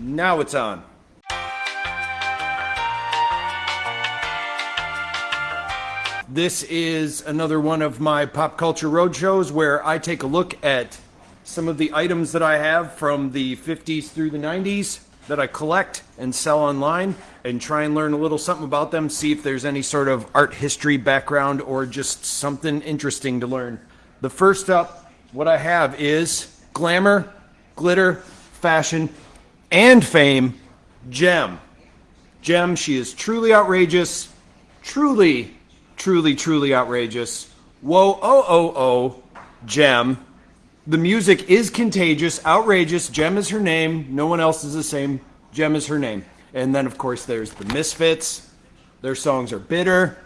Now it's on. This is another one of my pop culture roadshows where I take a look at some of the items that I have from the 50s through the 90s that I collect and sell online and try and learn a little something about them, see if there's any sort of art history background or just something interesting to learn. The first up, what I have is glamour, glitter, fashion, and fame, Jem. Jem, she is truly outrageous, truly truly, truly outrageous. Whoa, oh, oh, oh, Jem. The music is contagious, outrageous. Jem is her name. No one else is the same. Jem is her name. And then, of course, there's the Misfits. Their songs are bitter.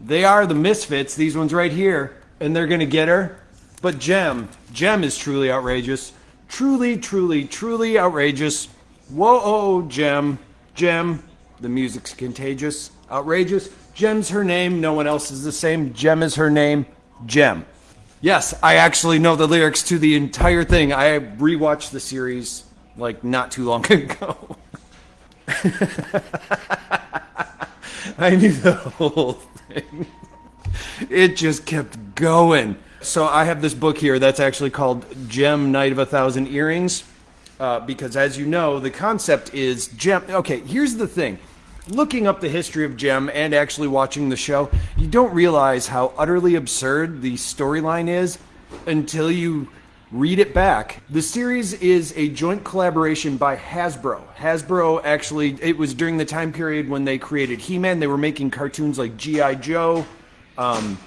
They are the Misfits, these ones right here. And they're going to get her. But Jem, Jem is truly outrageous. Truly, truly, truly outrageous. Whoa, oh, Jem. Jem. The music's contagious, outrageous. Jem's her name. No one else is the same. Jem is her name. Jem. Yes, I actually know the lyrics to the entire thing. I rewatched the series like not too long ago. I knew the whole thing. It just kept going. So I have this book here that's actually called Jem Night of a Thousand Earrings. Uh, because as you know, the concept is gem. Okay, here's the thing looking up the history of Jem and actually watching the show, you don't realize how utterly absurd the storyline is until you read it back. The series is a joint collaboration by Hasbro. Hasbro actually, it was during the time period when they created He Man. They were making cartoons like G.I. Joe, um,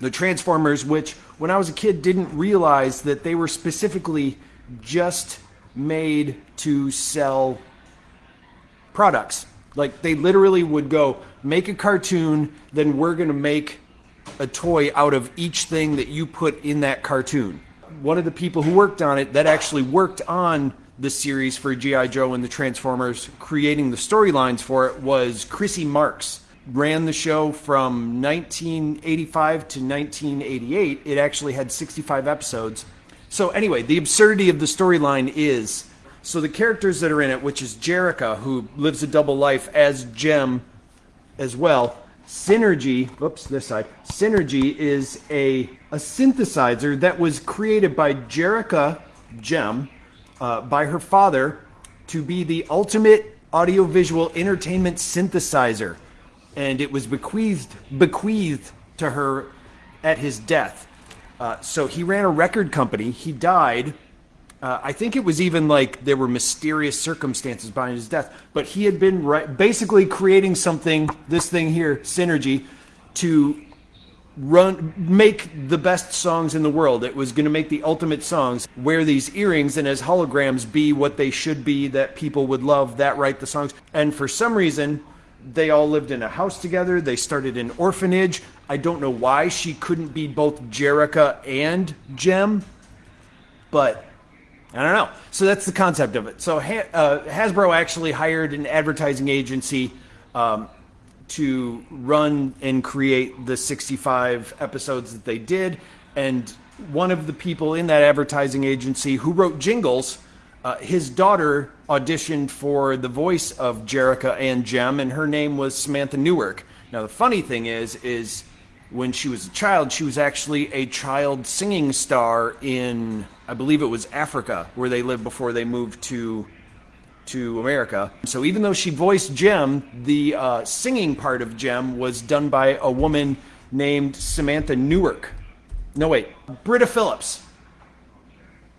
the Transformers, which when I was a kid didn't realize that they were specifically just made to sell products like they literally would go make a cartoon, then we're going to make a toy out of each thing that you put in that cartoon. One of the people who worked on it that actually worked on the series for G.I. Joe and the Transformers, creating the storylines for it, was Christy Marx. Ran the show from 1985 to 1988. It actually had 65 episodes. So, anyway, the absurdity of the storyline is so the characters that are in it, which is Jerrica, who lives a double life as Jem as well. Synergy, whoops, this side. Synergy is a, a synthesizer that was created by Jerrica Jem uh, by her father to be the ultimate audiovisual entertainment synthesizer. And it was bequeathed, bequeathed to her at his death. Uh, so he ran a record company. He died uh, I think it was even like there were mysterious circumstances behind his death, but he had been basically creating something, this thing here, Synergy, to run make the best songs in the world. It was going to make the ultimate songs. Wear these earrings and as holograms be what they should be that people would love that write the songs. And for some reason, they all lived in a house together. They started an orphanage. I don't know why she couldn't be both Jerrica and Jem, but I don't know. So that's the concept of it. So uh, Hasbro actually hired an advertising agency um, to run and create the 65 episodes that they did. And one of the people in that advertising agency who wrote jingles, uh, his daughter auditioned for the voice of Jerrica and Jem, and her name was Samantha Newark. Now the funny thing is, is when she was a child, she was actually a child singing star in, I believe it was Africa, where they lived before they moved to to America. So even though she voiced Jem, the uh, singing part of Jem was done by a woman named Samantha Newark. No, wait, Britta Phillips.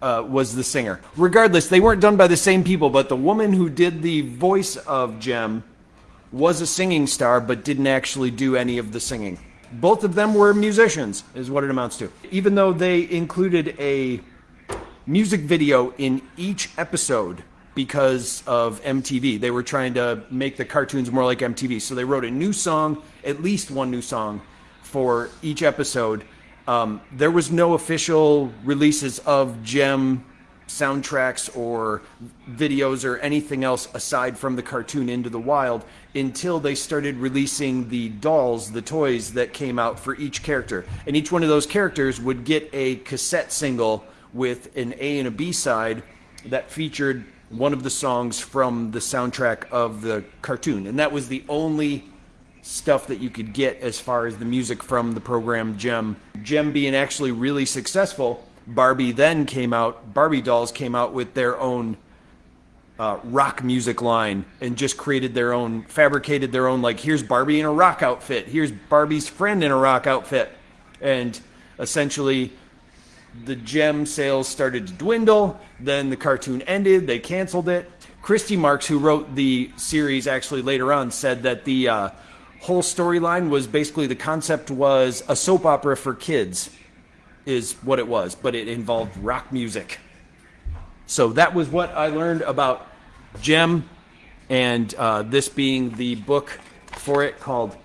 Uh, was the singer. Regardless, they weren't done by the same people, but the woman who did the voice of Jem was a singing star, but didn't actually do any of the singing both of them were musicians, is what it amounts to. Even though they included a music video in each episode because of MTV, they were trying to make the cartoons more like MTV. So they wrote a new song, at least one new song, for each episode. Um, there was no official releases of Jem soundtracks or videos or anything else aside from the cartoon Into the Wild until they started releasing the dolls, the toys that came out for each character. And each one of those characters would get a cassette single with an A and a B side that featured one of the songs from the soundtrack of the cartoon. And that was the only stuff that you could get as far as the music from the program Jem. Jem being actually really successful, Barbie then came out, Barbie dolls came out with their own uh, rock music line and just created their own, fabricated their own, like, here's Barbie in a rock outfit, here's Barbie's friend in a rock outfit. And essentially, the Jem sales started to dwindle. Then the cartoon ended, they canceled it. Christy Marx, who wrote the series actually later on, said that the uh, whole storyline was basically the concept was a soap opera for kids, is what it was, but it involved rock music. So that was what I learned about Jem, and uh, this being the book for it called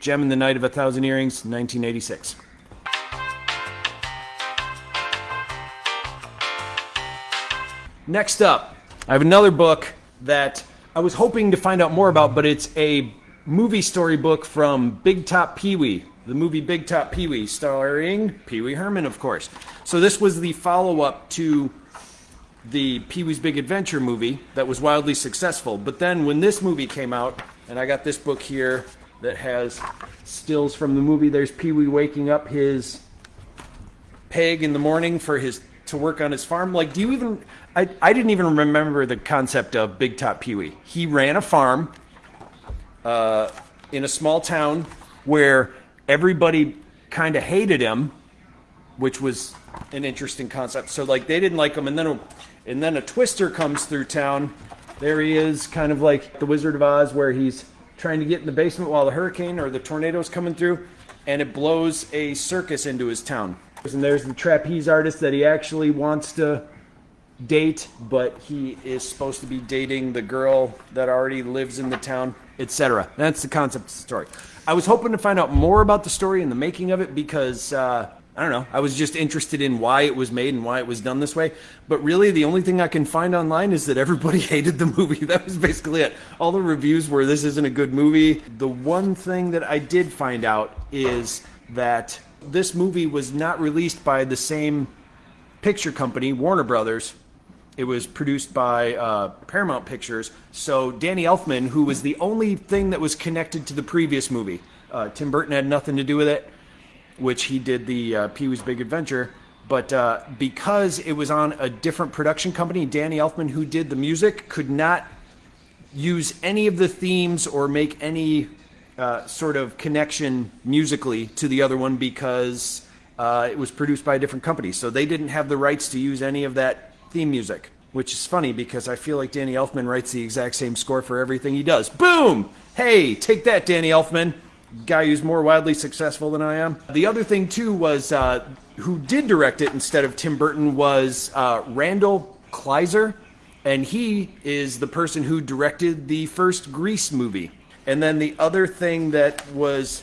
Jem and the Night of a Thousand Earrings, 1986. Next up, I have another book that I was hoping to find out more about, but it's a movie storybook from Big Top Pee Wee, the movie Big Top Pee Wee, starring Pee Wee Herman, of course. So this was the follow up to the Pee Wee's Big Adventure movie that was wildly successful. But then when this movie came out, and I got this book here that has stills from the movie, there's Pee Wee waking up his peg in the morning for his to work on his farm. Like, do you even? I, I didn't even remember the concept of Big Top Pee Wee. He ran a farm uh, in a small town where everybody kind of hated him, which was an interesting concept. So like they didn't like him, and then a, and then a twister comes through town. There he is, kind of like the Wizard of Oz, where he's trying to get in the basement while the hurricane or the tornado's coming through, and it blows a circus into his town. And there's the trapeze artist that he actually wants to date, but he is supposed to be dating the girl that already lives in the town, etc. That's the concept of the story. I was hoping to find out more about the story and the making of it because uh, I don't know. I was just interested in why it was made and why it was done this way. But really, the only thing I can find online is that everybody hated the movie. That was basically it. All the reviews were this isn't a good movie. The one thing that I did find out is that this movie was not released by the same picture company, Warner Brothers. It was produced by uh, Paramount Pictures. So Danny Elfman, who was the only thing that was connected to the previous movie, uh, Tim Burton had nothing to do with it, which he did the uh, Pee Wee's Big Adventure. But uh, because it was on a different production company, Danny Elfman, who did the music, could not use any of the themes or make any uh, sort of connection musically to the other one because uh, it was produced by a different company. So they didn't have the rights to use any of that theme music, which is funny because I feel like Danny Elfman writes the exact same score for everything he does. Boom! Hey, take that, Danny Elfman. Guy who's more wildly successful than I am. The other thing, too, was uh, who did direct it instead of Tim Burton was uh, Randall Kleiser, and he is the person who directed the first Grease movie. And then the other thing that was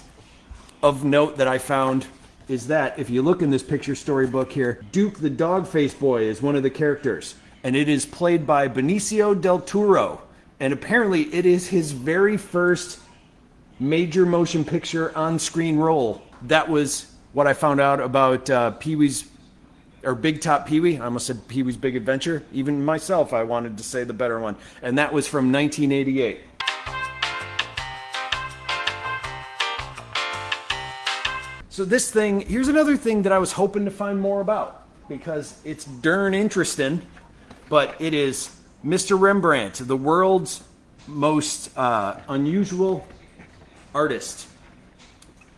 of note that I found is that if you look in this picture storybook here, Duke the dog face boy is one of the characters. And it is played by Benicio del Toro. And apparently it is his very first major motion picture on screen role. That was what I found out about uh, Pee Wee's or Big Top Pee Wee. I almost said Pee Wee's Big Adventure. Even myself, I wanted to say the better one. And that was from 1988. So this thing, here's another thing that I was hoping to find more about because it's darn interesting, but it is Mr. Rembrandt, the world's most uh, unusual artist.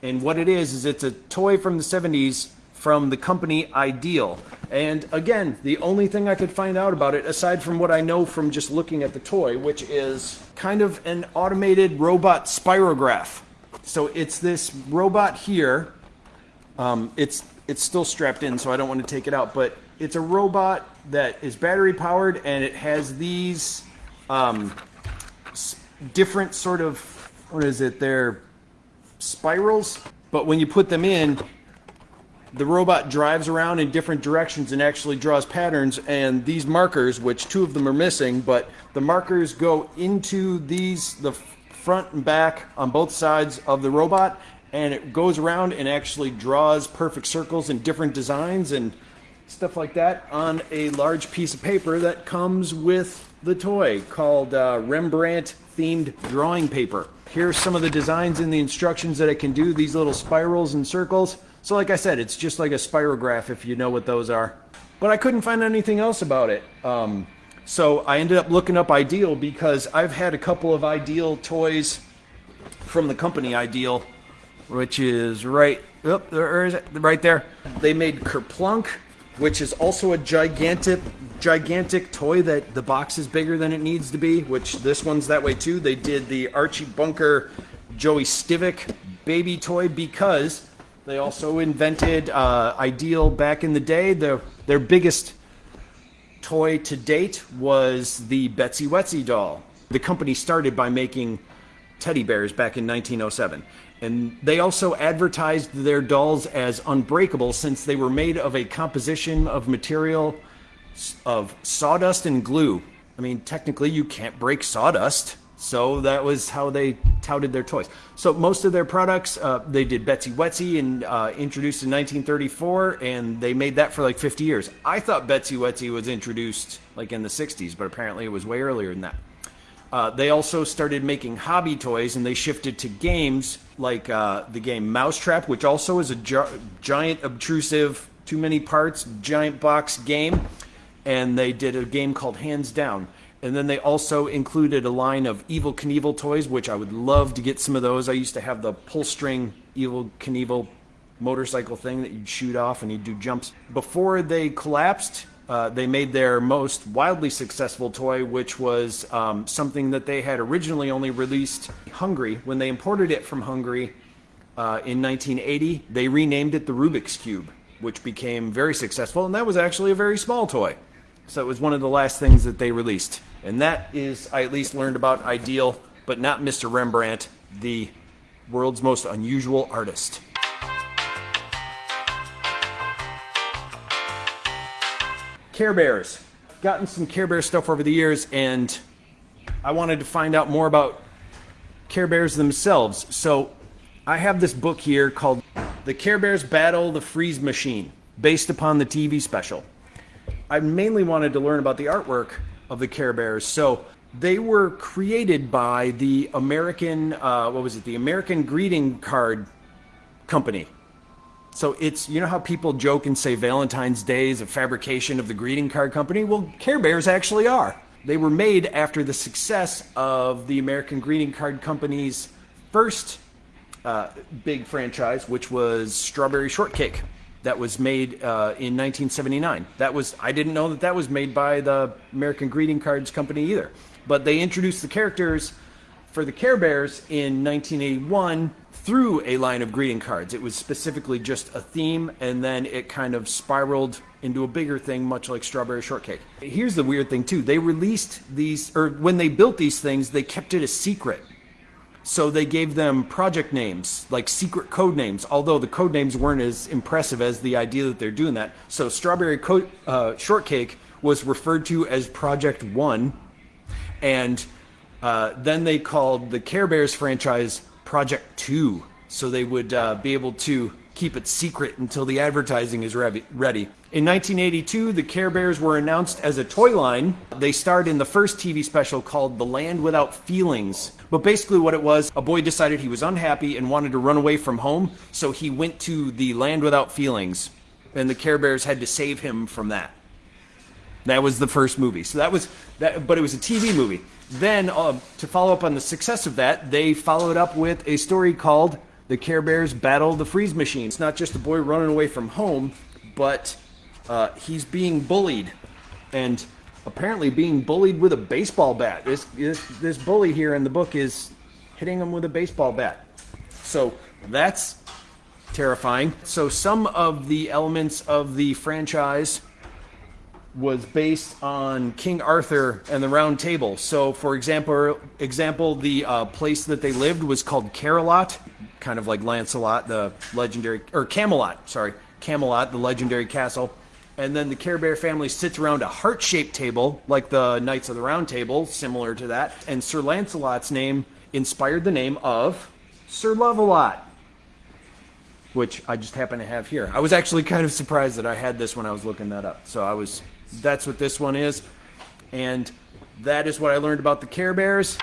And what it is, is it's a toy from the 70s from the company Ideal. And again, the only thing I could find out about it, aside from what I know from just looking at the toy, which is kind of an automated robot spirograph. So it's this robot here um, it's it's still strapped in, so I don't want to take it out. But it's a robot that is battery powered, and it has these um, different sort of what is it? They're spirals, but when you put them in, the robot drives around in different directions and actually draws patterns. And these markers, which two of them are missing, but the markers go into these the front and back on both sides of the robot and it goes around and actually draws perfect circles and different designs and stuff like that on a large piece of paper that comes with the toy called uh, Rembrandt themed drawing paper. Here's some of the designs and the instructions that it can do, these little spirals and circles. So like I said, it's just like a spirograph if you know what those are. But I couldn't find anything else about it. Um, so I ended up looking up Ideal because I've had a couple of Ideal toys from the company Ideal, which is right, oh, there is it, right there. They made Kerplunk, which is also a gigantic gigantic toy that the box is bigger than it needs to be, which this one's that way too. They did the Archie Bunker Joey Stivic baby toy because they also invented uh, Ideal back in the day. Their, their biggest toy to date was the Betsy Wetsy doll. The company started by making teddy bears back in 1907. And they also advertised their dolls as unbreakable since they were made of a composition of material of sawdust and glue. I mean, technically, you can't break sawdust. So that was how they touted their toys. So most of their products, uh, they did Betsy Wetsy and uh, introduced in 1934, and they made that for like 50 years. I thought Betsy Wetsy was introduced like in the 60s, but apparently it was way earlier than that. Uh, they also started making hobby toys, and they shifted to games like uh, the game Mousetrap, which also is a gi- giant, obtrusive, too many parts, giant box game and they did a game called Hands Down. And then they also included a line of Evel Knievel toys, which I would love to get some of those. I used to have the pull string Evel Knievel motorcycle thing that you'd shoot off and you'd do jumps. Before they collapsed, uh, they made their most wildly successful toy, which was um, something that they had originally only released Hungary. When they imported it from Hungary uh, in 1980, they renamed it the Rubik's Cube, which became very successful, and that was actually a very small toy. So it was one of the last things that they released. And that is, I at least learned about Ideal, but not Mr. Rembrandt, the world's most unusual artist. Care Bears. Gotten some Care Bear stuff over the years, and I wanted to find out more about Care Bears themselves. So I have this book here called The Care Bears Battle the Freeze Machine, based upon the TV special. I mainly wanted to learn about the artwork of the Care Bears. So they were created by the American, uh, what was it, the American Greeting Card Company. So it's, you know how people joke and say Valentine's Day is a fabrication of the greeting card company? Well, Care Bears actually are. They were made after the success of the American Greeting Card Company's first uh, big franchise, which was Strawberry Shortcake that was made uh, in 1979. That was I didn't know that that was made by the American Greeting Cards Company either. But they introduced the characters for the Care Bears in 1981 through a line of greeting cards. It was specifically just a theme, and then it kind of spiraled into a bigger thing, much like Strawberry Shortcake. Here's the weird thing, too. They released these, or when they built these things, they kept it a secret so they gave them project names, like secret code names, although the code names weren't as impressive as the idea that they're doing that. So Strawberry Co- uh, Shortcake was referred to as Project One, and uh, then they called the Care Bears franchise Project Two, so they would uh, be able to keep it secret until the advertising is ready. In 1982, the Care Bears were announced as a toy line. They starred in the first TV special called The Land Without Feelings. But basically, what it was, a boy decided he was unhappy and wanted to run away from home, so he went to the Land Without Feelings, and the Care Bears had to save him from that. That was the first movie. So that was that, but it was a TV movie. Then, uh, to follow up on the success of that, they followed up with a story called the Care Bears battle the freeze machine. It's not just a boy running away from home, but uh, he's being bullied, and apparently being bullied with a baseball bat. This, this this bully here in the book is hitting him with a baseball bat. So that's terrifying. So some of the elements of the franchise was based on King Arthur and the Round Table. So, for example, example, the uh, place that they lived was called Care-a-Lot kind of like Lancelot, the legendary, or Camelot, sorry, Camelot, the legendary castle. And then the Care Bear family sits around a heart shaped table, like the Knights of the Round Table, similar to that. And Sir Lancelot's name inspired the name of Sir Love-a-Lot, which I just happen to have here. I was actually kind of surprised that I had this when I was looking that up. So I was, that's what this one is. And that is what I learned about the Care Bears.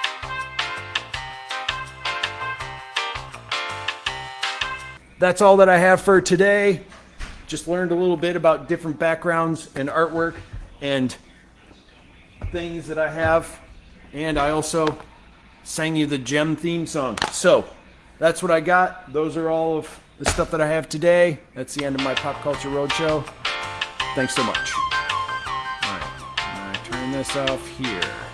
That's all that I have for today. Just learned a little bit about different backgrounds and artwork and things that I have. And I also sang you the Jem theme song. So that's what I got. Those are all of the stuff that I have today. That's the end of my Pop Culture Roadshow. Thanks so much. Off here.